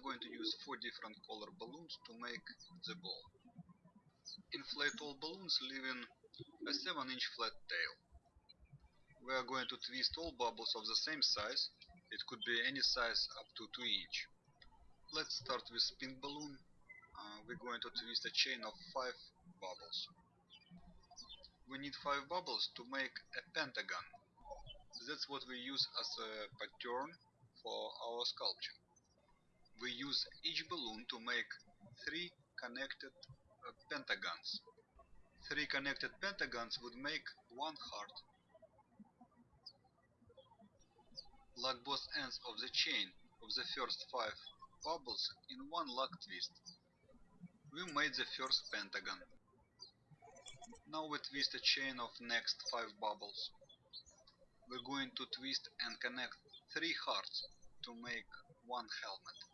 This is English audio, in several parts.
are going to use four different color balloons to make the ball. Inflate all balloons leaving a 7 inch flat tail. We are going to twist all bubbles of the same size, it could be any size up to 2 inch. Let's start with pink balloon. Uh, we're going to twist a chain of 5 bubbles. We need 5 bubbles to make a pentagon. That's what we use as a pattern for our sculpture. We use each balloon to make 3 connected uh, pentagons. 3 connected pentagons would make one heart. Lock both ends of the chain of the first 5 bubbles in one lock twist. We made the first pentagon. Now we twist a chain of next 5 bubbles. We're going to twist and connect 3 hearts to make one helmet.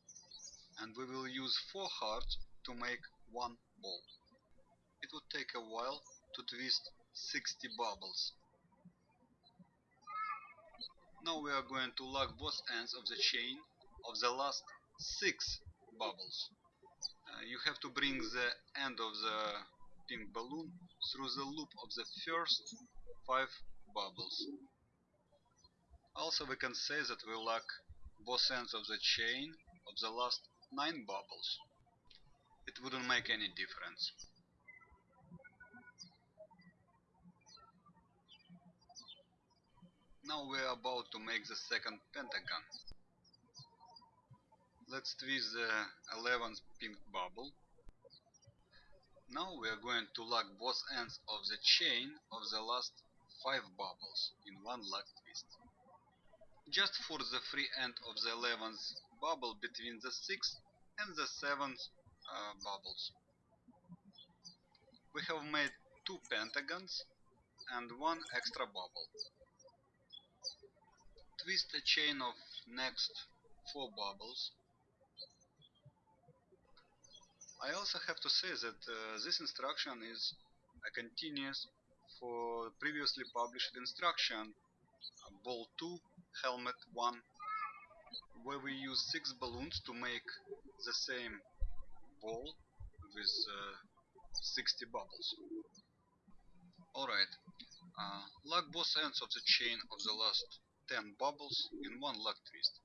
And we will use 4 hearts to make one ball. It would take a while to twist 60 bubbles. Now we are going to lock both ends of the chain of the last 6 bubbles. Uh, you have to bring the end of the pink balloon through the loop of the first 5 bubbles. Also we can say that we lock both ends of the chain of the last 9 bubbles. It wouldn't make any difference. Now we are about to make the second pentagon. Let's twist the 11th pink bubble. Now we are going to lock both ends of the chain of the last 5 bubbles in one lock twist. Just for the free end of the 11th bubble between the 6th and the 7th uh, bubbles. We have made two pentagons and one extra bubble twist a chain of next four bubbles. I also have to say that uh, this instruction is a continuous for previously published instruction uh, ball 2 helmet 1 where we use 6 balloons to make the same ball with uh, 60 bubbles. Alright, uh, lock both ends of the chain of the last 10 bubbles in one lock twist.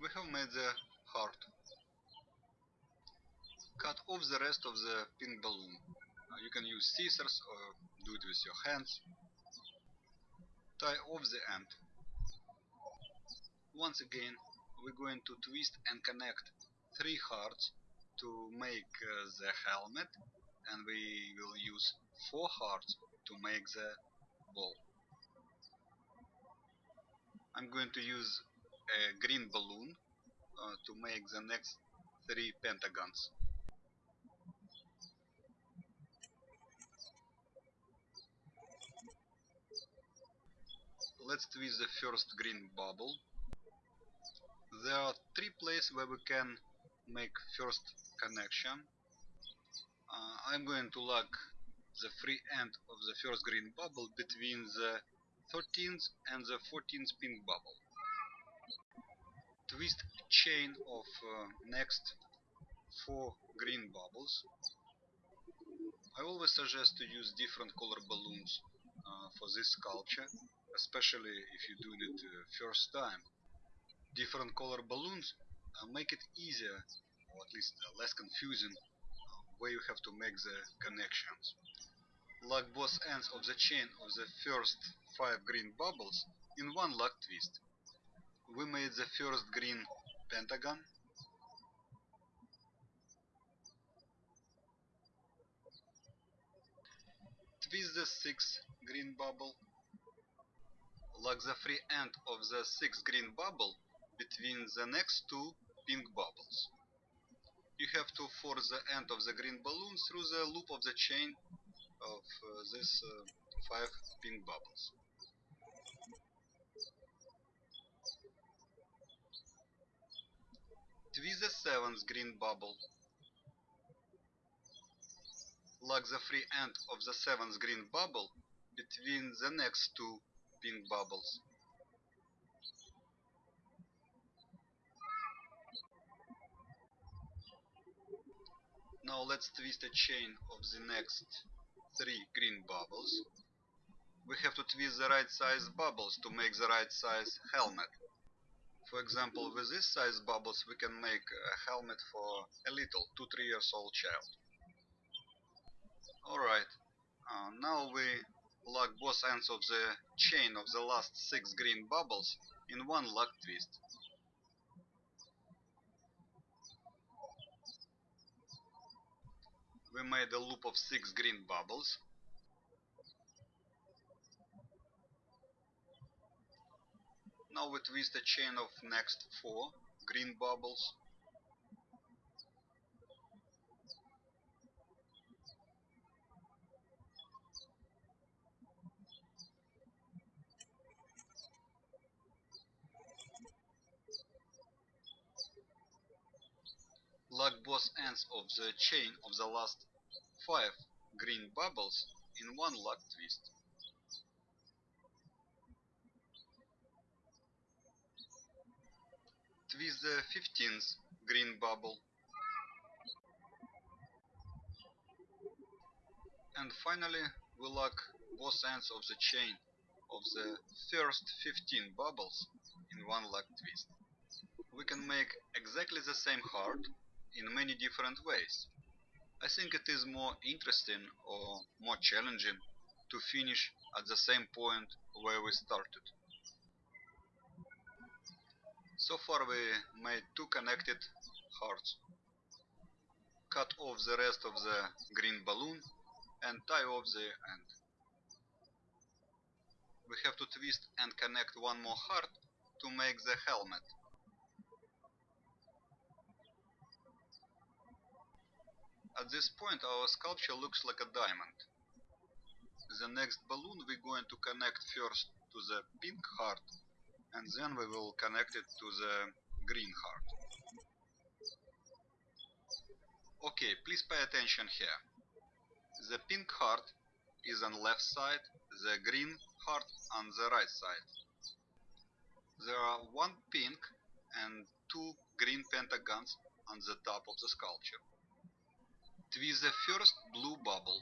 We have made the heart. Cut off the rest of the pink balloon. Uh, you can use scissors or do it with your hands. Tie off the end. Once again, we're going to twist and connect three hearts to make uh, the helmet and we will use four hearts to make the ball. I'm going to use a green balloon uh, to make the next three pentagons. Let's twist the first green bubble. There are three places where we can make first connection. Uh, I'm going to lock the free end of the first green bubble between the 13th and the 14th pink bubble. Twist chain of uh, next four green bubbles. I always suggest to use different color balloons uh, for this sculpture, especially if you're doing it uh, first time. Different color balloons uh, make it easier, or at least uh, less confusing, uh, where you have to make the connections lock both ends of the chain of the first 5 green bubbles in one lock twist. We made the first green pentagon. Twist the 6th green bubble. Lock the free end of the 6th green bubble between the next two pink bubbles. You have to force the end of the green balloon through the loop of the chain of uh, these uh, five pink bubbles. Twist the seventh green bubble. Lock the free end of the seventh green bubble between the next two pink bubbles Now let's twist a chain of the next three green bubbles. We have to twist the right size bubbles to make the right size helmet. For example, with this size bubbles we can make a helmet for a little 2-3 years old child. Alright, uh, now we lock both ends of the chain of the last 6 green bubbles in one lock twist. We made a loop of 6 green bubbles. Now we twist a chain of next 4 green bubbles. Lock both ends of the chain of the last 5 green bubbles in one lock twist. Twist the 15th green bubble. And finally we lock both ends of the chain of the first 15 bubbles in one lock twist. We can make exactly the same heart in many different ways. I think it is more interesting or more challenging to finish at the same point where we started. So far we made two connected hearts. Cut off the rest of the green balloon and tie off the end. We have to twist and connect one more heart to make the helmet. At this point our sculpture looks like a diamond. The next balloon we're going to connect first to the pink heart and then we will connect it to the green heart. Okay, please pay attention here. The pink heart is on the left side, the green heart on the right side. There are one pink and two green pentagons on the top of the sculpture. Twist the first blue bubble.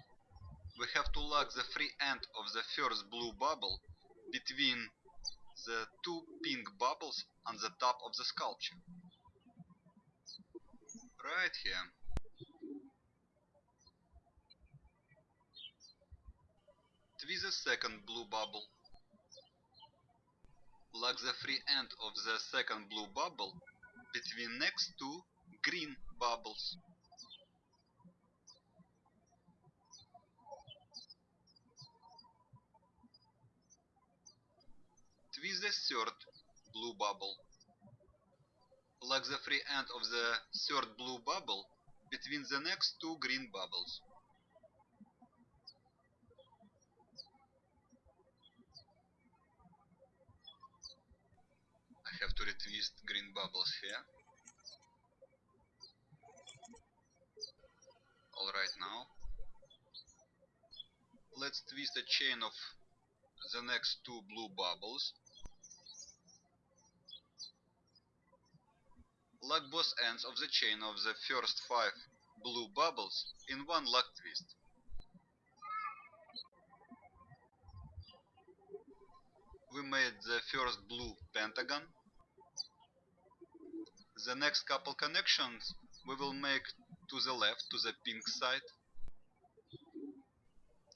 We have to lock the free end of the first blue bubble between the two pink bubbles on the top of the sculpture. Right here. Twist the second blue bubble. Lock the free end of the second blue bubble between next two green bubbles. Twist the third blue bubble. Lock the free end of the third blue bubble between the next two green bubbles. I have to retwist green bubbles here. Alright now. Let's twist a chain of the next two blue bubbles Lock both ends of the chain of the first five blue bubbles in one lock twist. We made the first blue pentagon. The next couple connections we will make to the left, to the pink side.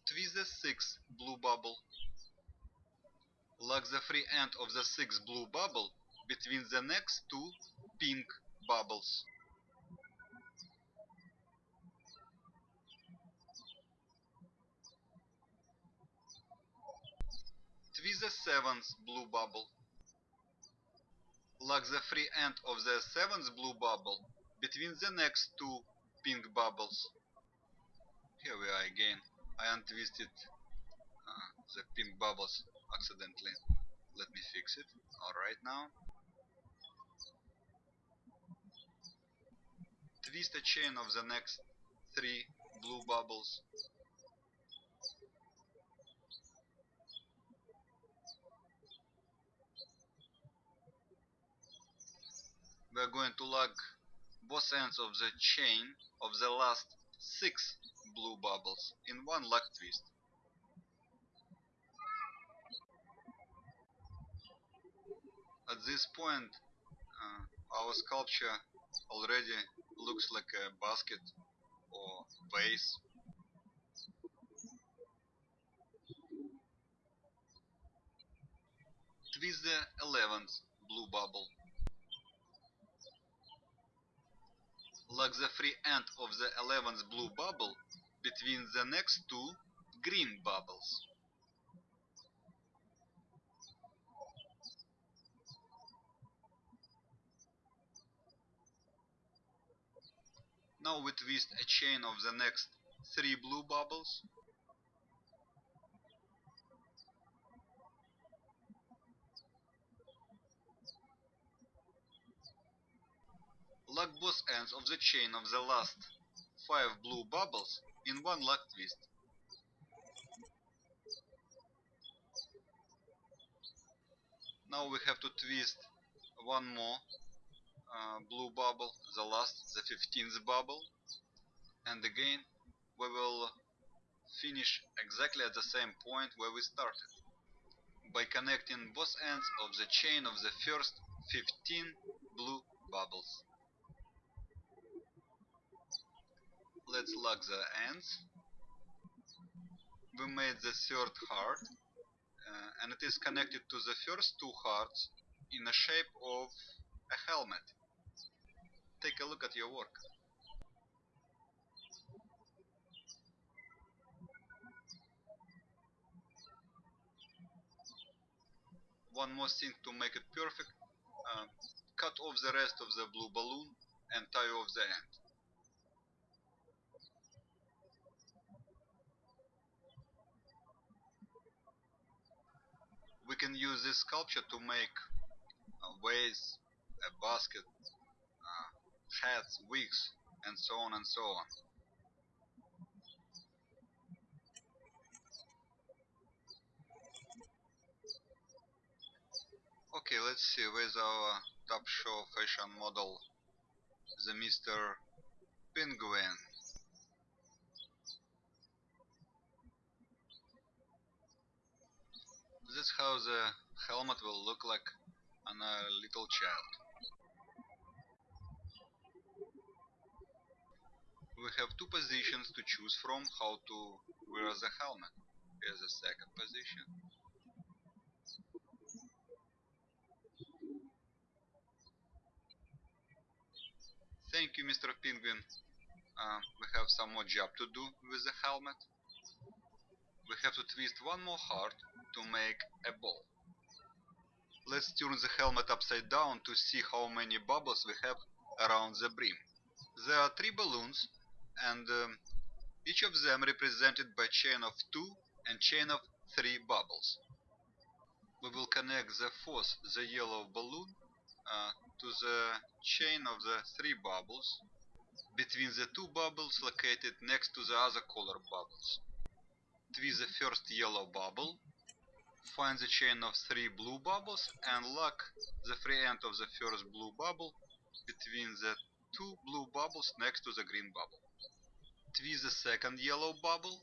Twist the sixth blue bubble. Lock the free end of the sixth blue bubble between the next two pink bubbles. Twist the seventh blue bubble. Lock the free end of the seventh blue bubble between the next two pink bubbles. Here we are again. I untwisted uh, the pink bubbles accidentally. Let me fix it. Alright now. Twist a chain of the next three blue bubbles. We are going to lock both ends of the chain of the last six blue bubbles in one lock twist. At this point, uh, our sculpture already looks like a basket or vase. Twist the 11th blue bubble. Lock the free end of the 11th blue bubble between the next two green bubbles. Now we twist a chain of the next three blue bubbles. Lock both ends of the chain of the last five blue bubbles in one lock twist. Now we have to twist one more uh, blue bubble, the last, the 15th bubble, and again we will finish exactly at the same point where we started by connecting both ends of the chain of the first 15 blue bubbles. Let's lock the ends. We made the third heart uh, and it is connected to the first two hearts in the shape of a helmet. Take a look at your work. One more thing to make it perfect, uh, cut off the rest of the blue balloon and tie off the end. We can use this sculpture to make a vase, a basket, hats, wigs, and so on and so on. Okay, let's see, where's our top show fashion model, the Mr. Penguin. This is how the helmet will look like on a little child. We have two positions to choose from how to wear the helmet. Here's the second position. Thank you, Mr. Penguin. Uh, we have some more job to do with the helmet. We have to twist one more heart to make a ball. Let's turn the helmet upside down to see how many bubbles we have around the brim. There are three balloons and um, each of them represented by chain of two and chain of three bubbles. We will connect the fourth, the yellow balloon, uh, to the chain of the three bubbles between the two bubbles located next to the other color bubbles. Twist the first yellow bubble, find the chain of three blue bubbles and lock the free end of the first blue bubble between the two blue bubbles next to the green bubble. Twist the second yellow bubble,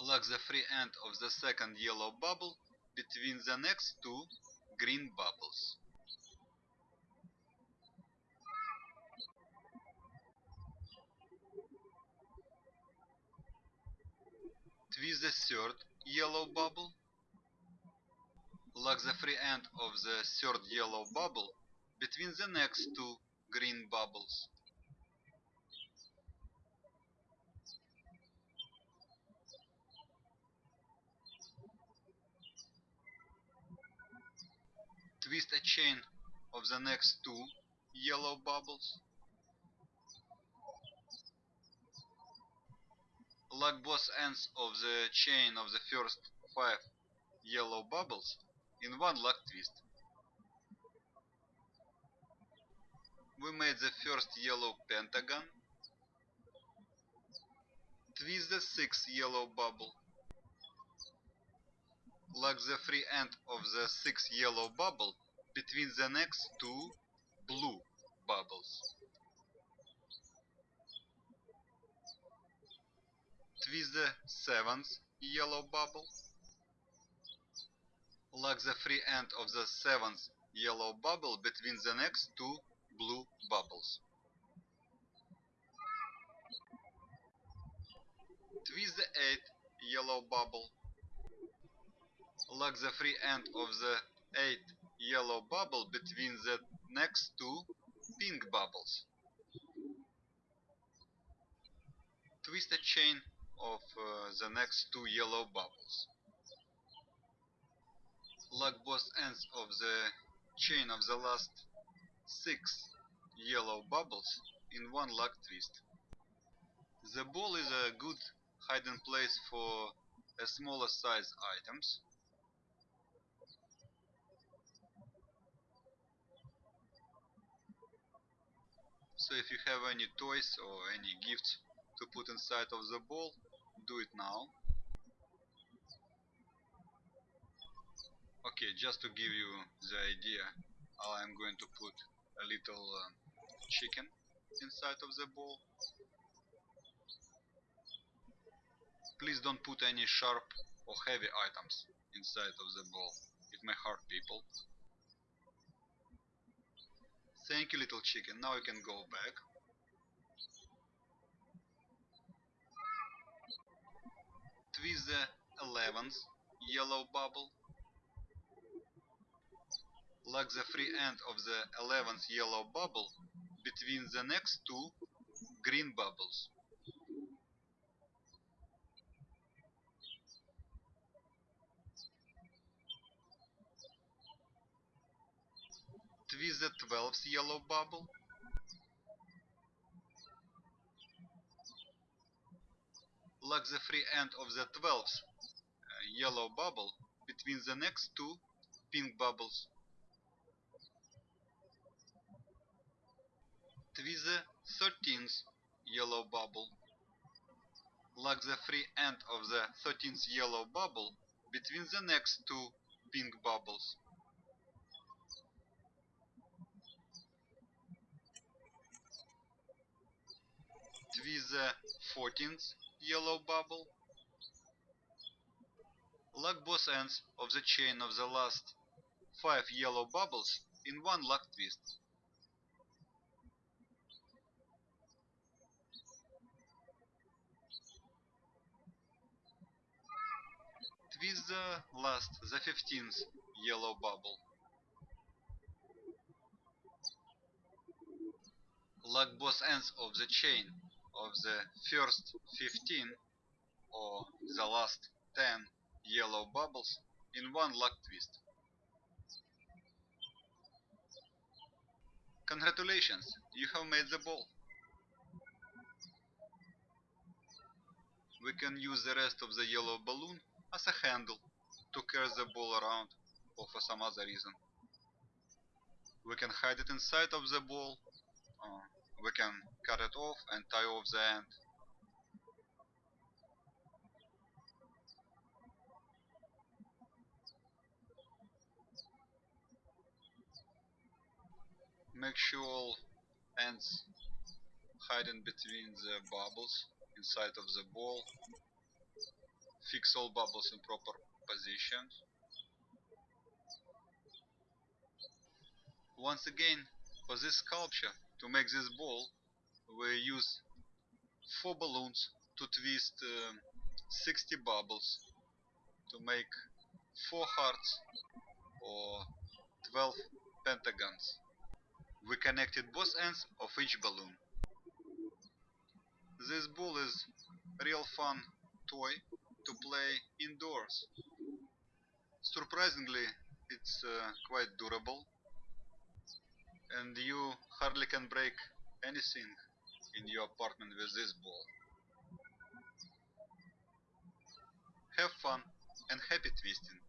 lock the free end of the second yellow bubble between the next two green bubbles. Twist the third yellow bubble, lock the free end of the third yellow bubble between the next two green bubbles. Twist a chain of the next two yellow bubbles. Lock both ends of the chain of the first five yellow bubbles in one lock twist. We made the first yellow pentagon. Twist the sixth yellow bubble. Lock the free end of the sixth yellow bubble between the next two blue bubbles. twist the seventh yellow bubble. Lock the free end of the seventh yellow bubble between the next two blue bubbles. Twist the eighth yellow bubble. Lock the free end of the eighth yellow bubble between the next two pink bubbles. Twist a chain of uh, the next two yellow bubbles. Lock both ends of the chain of the last six yellow bubbles in one lock twist. The ball is a good hiding place for a smaller size items. So if you have any toys or any gifts to put inside of the ball, do it now. Okay, just to give you the idea, I'm going to put a little uh, chicken inside of the ball. Please don't put any sharp or heavy items inside of the ball. It may hurt people. Thank you little chicken. Now you can go back. Twist the 11th yellow bubble. Lock the free end of the 11th yellow bubble between the next two green bubbles. Twist the 12th yellow bubble. Lock the free end of the 12th uh, yellow bubble between the next two pink bubbles. Twist the 13th yellow bubble. Lock the free end of the 13th yellow bubble between the next two pink bubbles. Twist the 14th yellow bubble. Lock both ends of the chain of the last 5 yellow bubbles in one lock twist. Twist the last, the 15th yellow bubble. Lock both ends of the chain of the first 15 or the last 10 yellow bubbles in one lock twist. Congratulations, you have made the ball. We can use the rest of the yellow balloon as a handle to carry the ball around or for some other reason. We can hide it inside of the ball, uh, we can cut it off and tie off the end. Make sure all ends hiding between the bubbles inside of the ball. Fix all bubbles in proper position. Once again, for this sculpture, to make this ball, we use 4 balloons to twist uh, 60 bubbles to make 4 hearts or 12 pentagons. We connected both ends of each balloon. This ball is a real fun toy to play indoors. Surprisingly, it's uh, quite durable and you hardly can break anything in your apartment with this ball. Have fun and happy twisting!